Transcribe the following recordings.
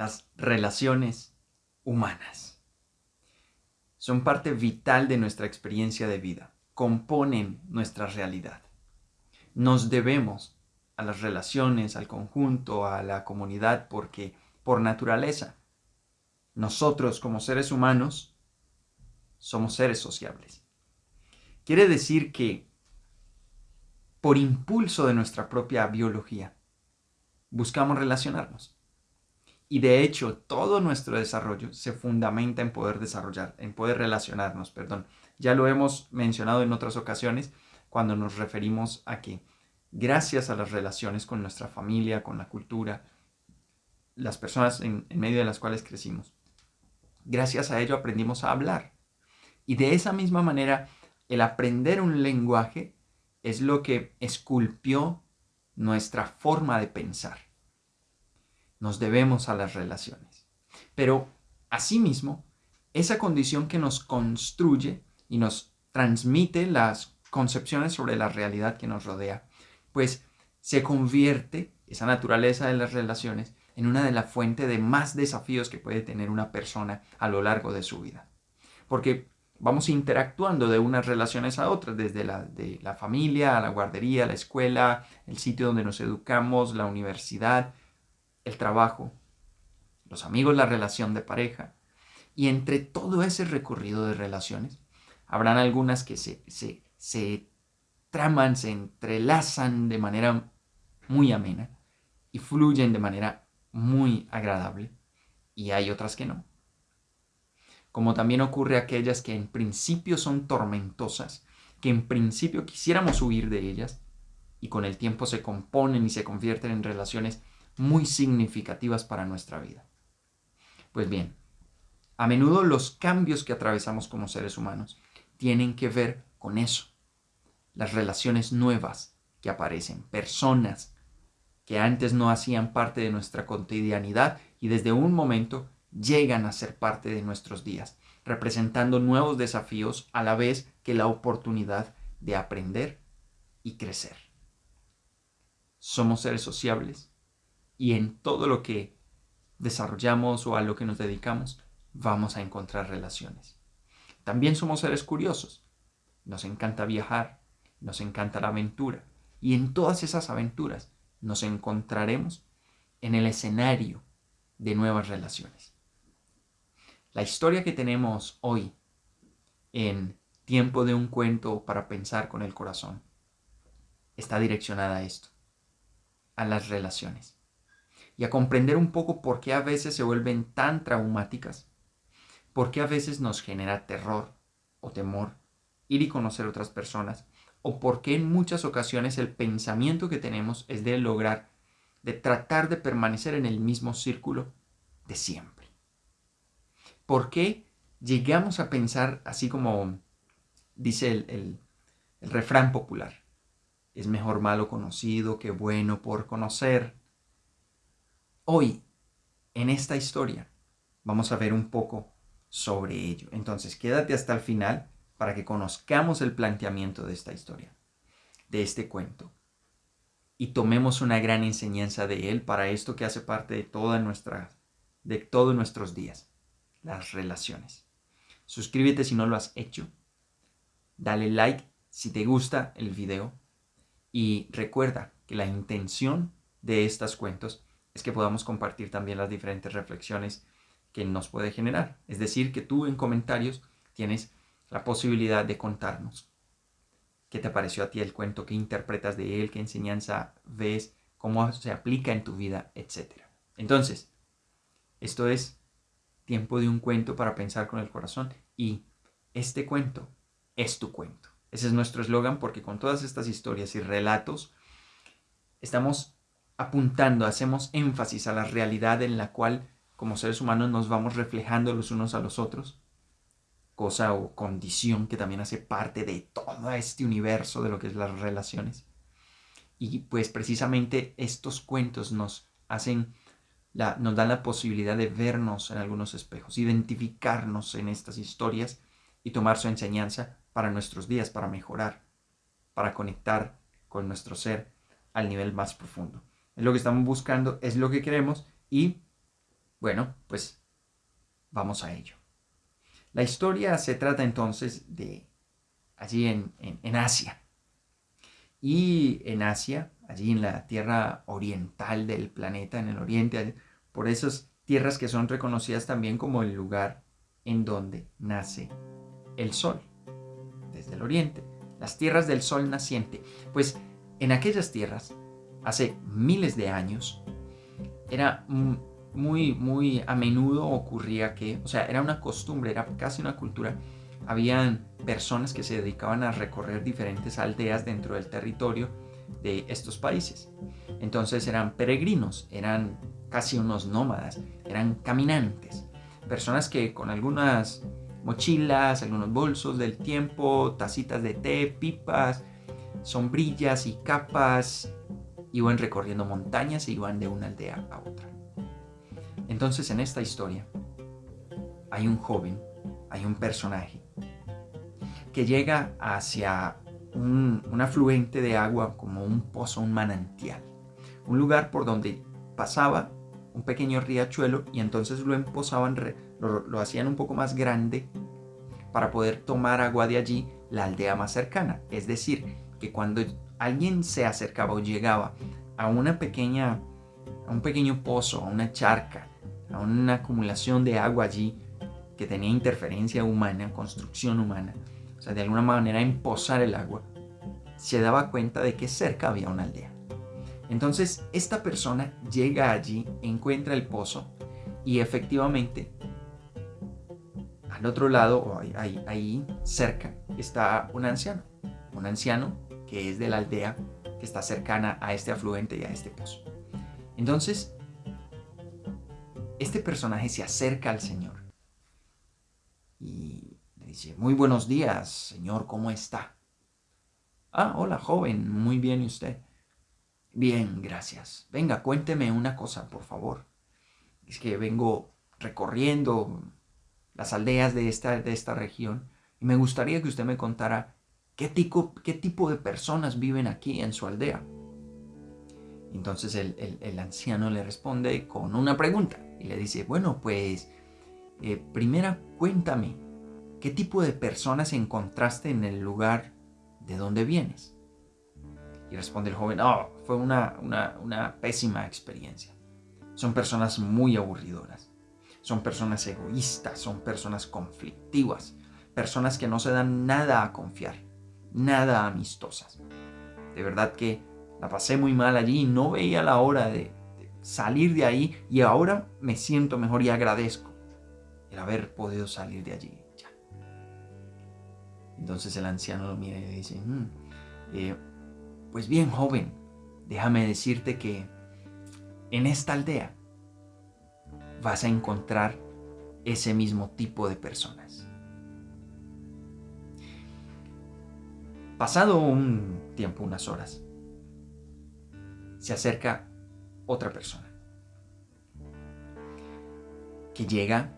las relaciones humanas. Son parte vital de nuestra experiencia de vida, componen nuestra realidad. Nos debemos a las relaciones, al conjunto, a la comunidad, porque por naturaleza, nosotros como seres humanos somos seres sociables. Quiere decir que por impulso de nuestra propia biología, buscamos relacionarnos. Y de hecho, todo nuestro desarrollo se fundamenta en poder desarrollar, en poder relacionarnos, perdón. Ya lo hemos mencionado en otras ocasiones cuando nos referimos a que gracias a las relaciones con nuestra familia, con la cultura, las personas en, en medio de las cuales crecimos, gracias a ello aprendimos a hablar. Y de esa misma manera, el aprender un lenguaje es lo que esculpió nuestra forma de pensar. Nos debemos a las relaciones. Pero, asimismo, esa condición que nos construye y nos transmite las concepciones sobre la realidad que nos rodea, pues se convierte, esa naturaleza de las relaciones, en una de las fuentes de más desafíos que puede tener una persona a lo largo de su vida. Porque vamos interactuando de unas relaciones a otras, desde la, de la familia, a la guardería, a la escuela, el sitio donde nos educamos, la universidad, el trabajo, los amigos, la relación de pareja. Y entre todo ese recorrido de relaciones, habrán algunas que se, se, se traman, se entrelazan de manera muy amena y fluyen de manera muy agradable y hay otras que no. Como también ocurre aquellas que en principio son tormentosas, que en principio quisiéramos huir de ellas y con el tiempo se componen y se convierten en relaciones muy significativas para nuestra vida. Pues bien, a menudo los cambios que atravesamos como seres humanos tienen que ver con eso. Las relaciones nuevas que aparecen, personas que antes no hacían parte de nuestra cotidianidad y desde un momento llegan a ser parte de nuestros días, representando nuevos desafíos a la vez que la oportunidad de aprender y crecer. Somos seres sociables y en todo lo que desarrollamos o a lo que nos dedicamos vamos a encontrar relaciones. También somos seres curiosos. Nos encanta viajar, nos encanta la aventura y en todas esas aventuras nos encontraremos en el escenario de nuevas relaciones. La historia que tenemos hoy en Tiempo de un cuento para pensar con el corazón está direccionada a esto, a las relaciones y a comprender un poco por qué a veces se vuelven tan traumáticas, por qué a veces nos genera terror o temor ir y conocer otras personas o por qué en muchas ocasiones el pensamiento que tenemos es de lograr, de tratar de permanecer en el mismo círculo de siempre. ¿Por qué llegamos a pensar así como dice el, el refrán popular? Es mejor malo conocido que bueno por conocer. Hoy, en esta historia, vamos a ver un poco sobre ello. Entonces, quédate hasta el final para que conozcamos el planteamiento de esta historia, de este cuento, y tomemos una gran enseñanza de él para esto que hace parte de toda nuestra, de todos nuestros días, las relaciones. Suscríbete si no lo has hecho, dale like si te gusta el video y recuerda que la intención de estos cuentos es que podamos compartir también las diferentes reflexiones que nos puede generar. Es decir, que tú en comentarios tienes la posibilidad de contarnos qué te pareció a ti el cuento, qué interpretas de él, qué enseñanza ves, cómo se aplica en tu vida, etc. Entonces, esto es tiempo de un cuento para pensar con el corazón y este cuento es tu cuento. Ese es nuestro eslogan porque con todas estas historias y relatos estamos apuntando, hacemos énfasis a la realidad en la cual como seres humanos nos vamos reflejando los unos a los otros cosa o condición que también hace parte de todo este universo de lo que es las relaciones. Y pues precisamente estos cuentos nos hacen, nos dan la posibilidad de vernos en algunos espejos, identificarnos en estas historias y tomar su enseñanza para nuestros días, para mejorar, para conectar con nuestro ser al nivel más profundo. Es lo que estamos buscando, es lo que queremos y Bueno, pues vamos a ello. La historia se trata entonces de allí en, en Asia. Y en Asia, allí en la tierra oriental del planeta, en el oriente, por esas tierras que son reconocidas también como el lugar en donde nace el sol, desde el oriente, las tierras del sol naciente. Pues en aquellas tierras, hace miles de años, era muy, muy a menudo ocurría que, o sea, era una costumbre, era casi una cultura. Habían personas que se dedicaban a recorrer diferentes aldeas dentro del territorio de estos países. Entonces eran peregrinos, eran casi unos nómadas, eran caminantes, personas que con algunas mochilas, algunos bolsos del tiempo, tacitas de té, pipas, sombrillas y capas, iban recorriendo montañas y iban de una aldea a otra. Entonces en esta historia hay un joven, hay un personaje que llega hacia un, afluente de agua como un pozo, un manantial, un lugar por donde pasaba un pequeño riachuelo y entonces lo empozaban, lo hacían un poco más grande para poder tomar agua de allí la aldea más cercana. Es decir, que cuando alguien se acercaba o llegaba a una pequeña, a un pequeño pozo, a una charca, a una acumulación de agua allí que tenía interferencia humana, construcción humana, o sea, de alguna manera empozar el agua, se daba cuenta de que cerca había una aldea. Entonces, esta persona llega allí, encuentra el pozo y efectivamente al otro lado, ahí, ahí, cerca, está un anciano. Un anciano que es de la aldea que está cercana a este afluente y a este pozo. Entonces, este personaje se acerca al Señor y le dice, muy buenos días, Señor, ¿cómo está? Ah, hola, joven, muy bien, ¿y usted? Bien, gracias. Venga, cuénteme una cosa, por favor. Es que vengo recorriendo las aldeas de esta, de esta región y me gustaría que usted me contara qué tipo, qué tipo de personas viven aquí en su aldea. Entonces el, anciano le responde con una pregunta y le dice, bueno, pues eh, primera cuéntame, ¿qué tipo de personas encontraste en el lugar de donde vienes? Y responde el joven, oh, fue una, una, pésima experiencia. Son personas muy aburridoras. Son personas egoístas, son personas conflictivas, personas que no se dan nada a confiar, nada amistosas. De verdad que la pasé muy mal allí y no veía la hora de, salir de ahí y ahora me siento mejor y agradezco el haber podido salir de allí. Ya. Entonces el anciano lo mira y dice, mm, eh, pues bien joven, déjame decirte que en esta aldea vas a encontrar ese mismo tipo de personas. Pasado un tiempo, unas horas, se acerca otra persona que llega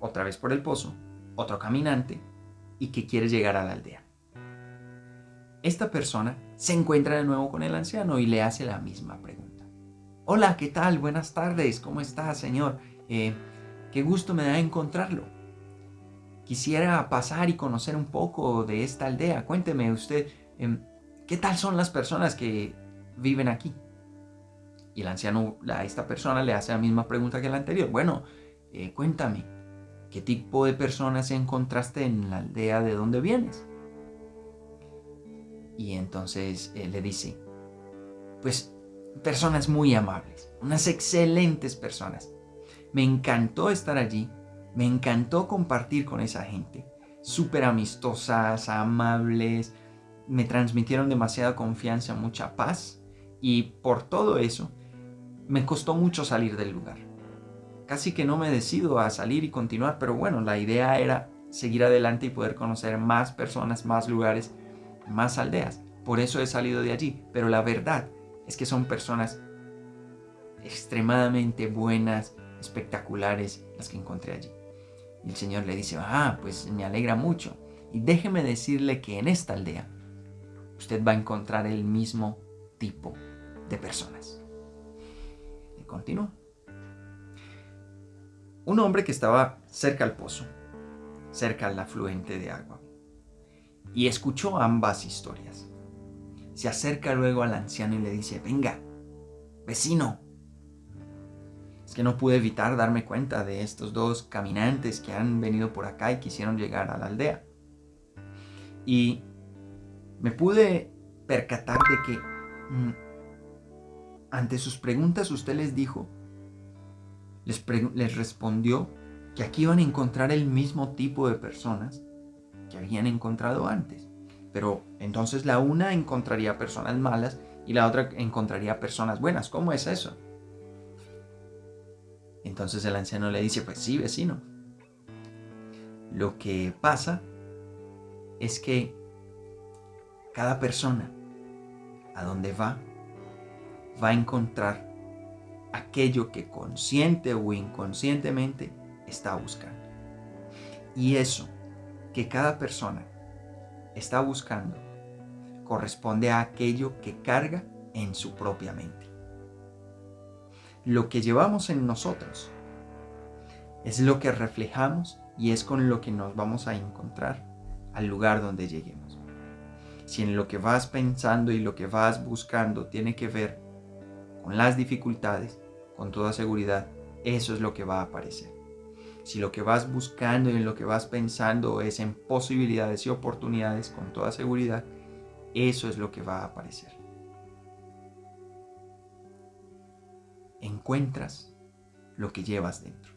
otra vez por el pozo, otro caminante y que quiere llegar a la aldea. Esta persona se encuentra de nuevo con el anciano y le hace la misma pregunta. Hola, ¿qué tal? Buenas tardes, ¿cómo está, señor? Eh, qué gusto me da encontrarlo. Quisiera pasar y conocer un poco de esta aldea. Cuénteme usted, em, ¿qué tal son las personas que viven aquí? Y el anciano a esta persona le hace la misma pregunta que la anterior. Bueno, eh, cuéntame, ¿qué tipo de personas encontraste en la aldea de donde vienes? Y entonces eh, le dice, pues personas muy amables, unas excelentes personas. Me encantó estar allí, me encantó compartir con esa gente. Súper amistosas, amables, me transmitieron demasiada confianza, mucha paz. Y por todo eso, me costó mucho salir del lugar. Casi que no me decido a salir y continuar, pero bueno, la idea era seguir adelante y poder conocer más personas, más lugares, más aldeas. Por eso he salido de allí. Pero la verdad es que son personas extremadamente buenas, espectaculares las que encontré allí. Y el Señor le dice, ah, pues me alegra mucho. Y déjeme decirle que en esta aldea usted va a encontrar el mismo tipo de personas continúa. un hombre que estaba cerca al pozo, cerca al afluente de agua, y escuchó ambas historias. Se acerca luego al anciano y le dice, venga, vecino. Que no pude evitar darme cuenta de estos dos caminantes que han venido por acá y quisieron llegar a la aldea. Y me pude percatar de que mm, ante sus preguntas usted les dijo, les, les respondió que aquí iban a encontrar el mismo tipo de personas que habían encontrado antes. Pero entonces la una encontraría personas malas y la otra encontraría personas buenas. ¿Cómo es eso? Entonces el anciano le dice, pues sí, vecino. Lo que pasa es que cada persona a donde va, va a encontrar aquello que consciente o inconscientemente está buscando. Y eso que cada persona está buscando corresponde a aquello que carga en su propia mente. Lo que llevamos en nosotros es lo que reflejamos y es con lo que nos vamos a encontrar al lugar donde lleguemos. Si en lo que vas pensando y lo que vas buscando tiene que ver con las dificultades, con toda seguridad, eso es lo que va a aparecer. Si lo que vas buscando y en lo que vas pensando es en posibilidades y oportunidades, con toda seguridad, eso es lo que va a aparecer. Encuentras lo que llevas dentro.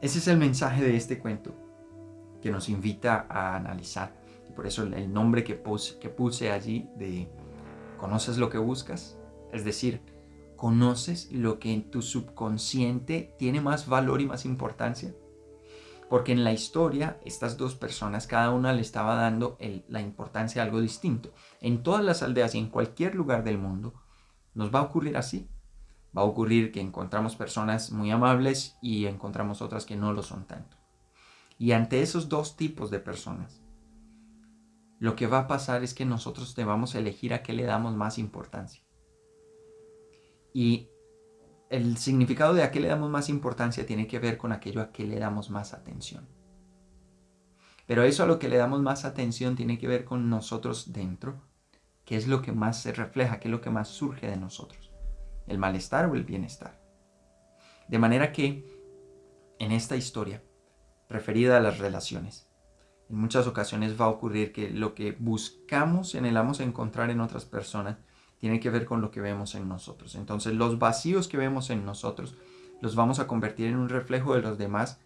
Ese es el mensaje de este cuento que nos invita a analizar. Por eso el nombre que puse, que puse allí de ¿conoces lo que buscas? Es decir, ¿conoces lo que en tu subconsciente tiene más valor y más importancia? Porque en la historia, estas dos personas, cada una le estaba dando la importancia a algo distinto. En todas las aldeas y en cualquier lugar del mundo, nos va a ocurrir así. Va a ocurrir que encontramos personas muy amables y encontramos otras que no lo son tanto. Y ante esos dos tipos de personas, lo que va a pasar es que nosotros debamos elegir a qué le damos más importancia. Y el significado de a qué le damos más importancia tiene que ver con aquello a qué le damos más atención. Pero eso a lo que le damos más atención tiene que ver con nosotros dentro, qué es lo que más se refleja, qué es lo que más surge de nosotros, el malestar o el bienestar. De manera que en esta historia, referida a las relaciones, en muchas ocasiones va a ocurrir que lo que buscamos y anhelamos encontrar en otras personas tiene que ver con lo que vemos en nosotros. Entonces los vacíos que vemos en nosotros los vamos a convertir en un reflejo de los demás,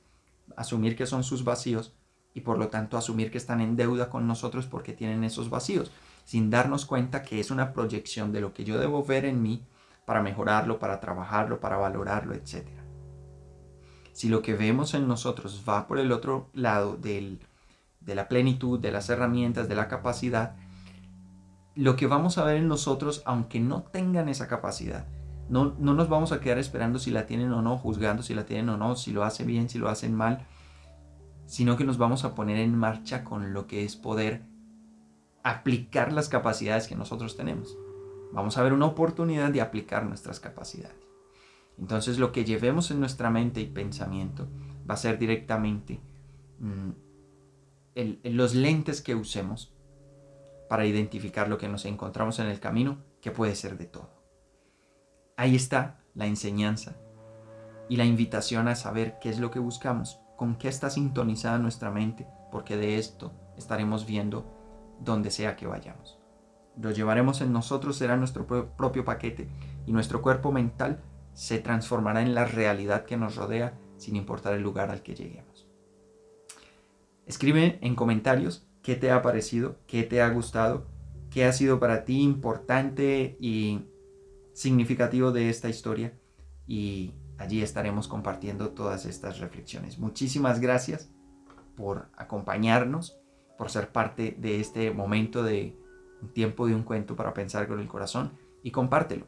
asumir que son sus vacíos y por lo tanto asumir que están en deuda con nosotros porque tienen esos vacíos, sin darnos cuenta que es una proyección de lo que yo debo ver en mí para mejorarlo, para trabajarlo, para valorarlo, etc. Si lo que vemos en nosotros va por el otro lado del, de la plenitud, de las herramientas, de la capacidad, lo que vamos a ver en nosotros, aunque no tengan esa capacidad, no, no nos vamos a quedar esperando si la tienen o no, juzgando si la tienen o no, si lo hace bien, si lo hacen mal, sino que nos vamos a poner en marcha con lo que es poder aplicar las capacidades que nosotros tenemos. Vamos a ver una oportunidad de aplicar nuestras capacidades. Entonces lo que llevemos en nuestra mente y pensamiento va a ser directamente mm, los lentes que usemos para identificar lo que nos encontramos en el camino, que puede ser de todo. Ahí está la enseñanza y la invitación a saber qué es lo que buscamos, con qué está sintonizada nuestra mente, porque de esto estaremos viendo donde sea que vayamos. Lo llevaremos en nosotros, será nuestro propio paquete y nuestro cuerpo mental se transformará en la realidad que nos rodea sin importar el lugar al que lleguemos. Escribe en comentarios qué te ha parecido, qué te ha gustado, qué ha sido para ti importante y significativo de esta historia. Y allí estaremos compartiendo todas estas reflexiones. Muchísimas gracias por acompañarnos, por ser parte de este momento de un tiempo de un cuento para pensar con el corazón y compártelo.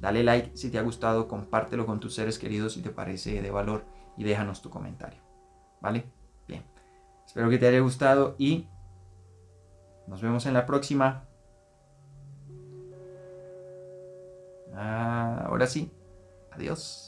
Dale like si te ha gustado, compártelo con tus seres queridos si te parece de valor y déjanos tu comentario. ¿Vale? Bien. Espero que te haya gustado y nos vemos en la próxima. Ah, ahora sí. Adiós.